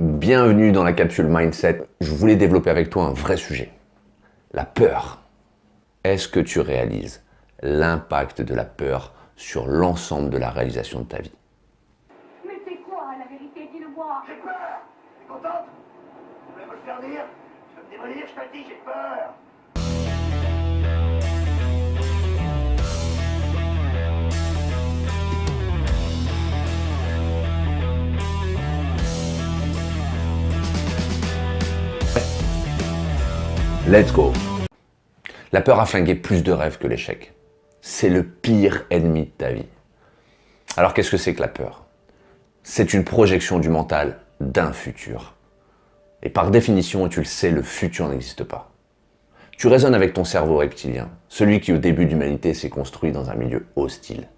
Bienvenue dans la capsule Mindset. Je voulais développer avec toi un vrai sujet. La peur. Est-ce que tu réalises l'impact de la peur sur l'ensemble de la réalisation de ta vie? Mais c'est quoi la vérité? Dis-le-moi. J'ai peur. T'es contente Tu voulais me le faire dire? Tu veux me démolir Je te le dis, j'ai peur Let's go La peur a flingué plus de rêves que l'échec. C'est le pire ennemi de ta vie. Alors qu'est-ce que c'est que la peur? C'est une projection du mental d'un futur. Et par définition, tu le sais, le futur n'existe pas. Tu raisonnes avec ton cerveau reptilien, celui qui au début de l'humanité s'est construit dans un milieu hostile.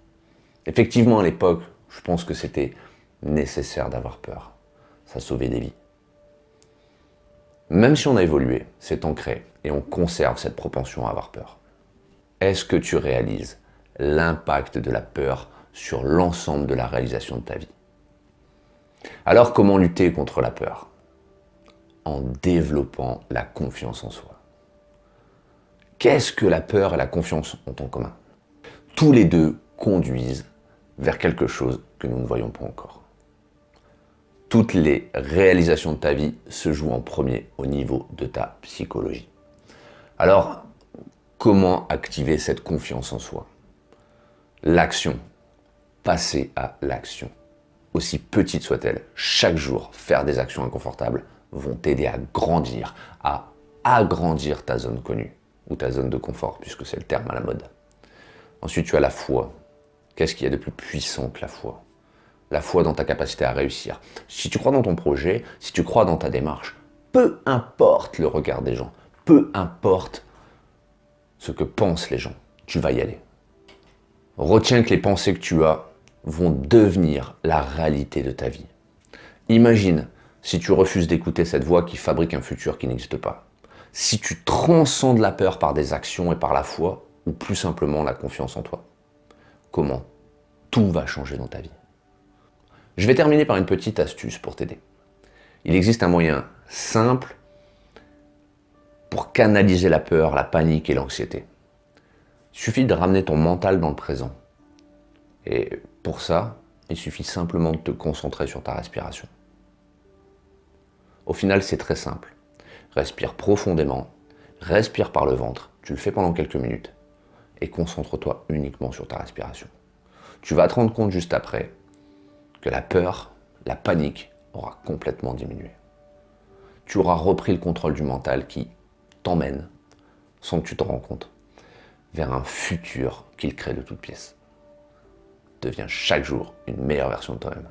Effectivement, à l'époque, je pense que c'était nécessaire d'avoir peur. Ça sauvait des vies. Même si on a évolué, c'est ancré et on conserve cette propension à avoir peur. Est-ce que tu réalises l'impact de la peur sur l'ensemble de la réalisation de ta vie? Alors comment lutter contre la peur? En développant la confiance en soi. Qu'est-ce que la peur et la confiance ont en commun? Tous les deux conduisent vers quelque chose que nous ne voyons pas encore toutes les réalisations de ta vie se jouent en premier au niveau de ta psychologie. Alors, comment activer cette confiance en soi? L'action. Passer à l'action. Aussi petite soit-elle, chaque jour, faire des actions inconfortables vont t'aider à grandir, à agrandir ta zone connue, ou ta zone de confort, puisque c'est le terme à la mode. Ensuite, tu as la foi. Qu'est-ce qu'il y a de plus puissant que la foi? La foi dans ta capacité à réussir. Si tu crois dans ton projet, si tu crois dans ta démarche, peu importe le regard des gens, peu importe ce que pensent les gens, tu vas y aller. Retiens que les pensées que tu as vont devenir la réalité de ta vie. Imagine si tu refuses d'écouter cette voix qui fabrique un futur qui n'existe pas. Si tu transcendes la peur par des actions et par la foi, ou plus simplement la confiance en toi. Comment tout va changer dans ta vie? Je vais terminer par une petite astuce pour t'aider. Il existe un moyen simple pour canaliser la peur, la panique et l'anxiété. Il suffit de ramener ton mental dans le présent. Et pour ça, il suffit simplement de te concentrer sur ta respiration. Au final, c'est très simple. Respire profondément, respire par le ventre, tu le fais pendant quelques minutes, et concentre-toi uniquement sur ta respiration. Tu vas te rendre compte juste après que la peur, la panique aura complètement diminué. Tu auras repris le contrôle du mental qui t'emmène, sans que tu te rends compte, vers un futur qu'il crée de toutes pièces. Deviens chaque jour une meilleure version de toi-même.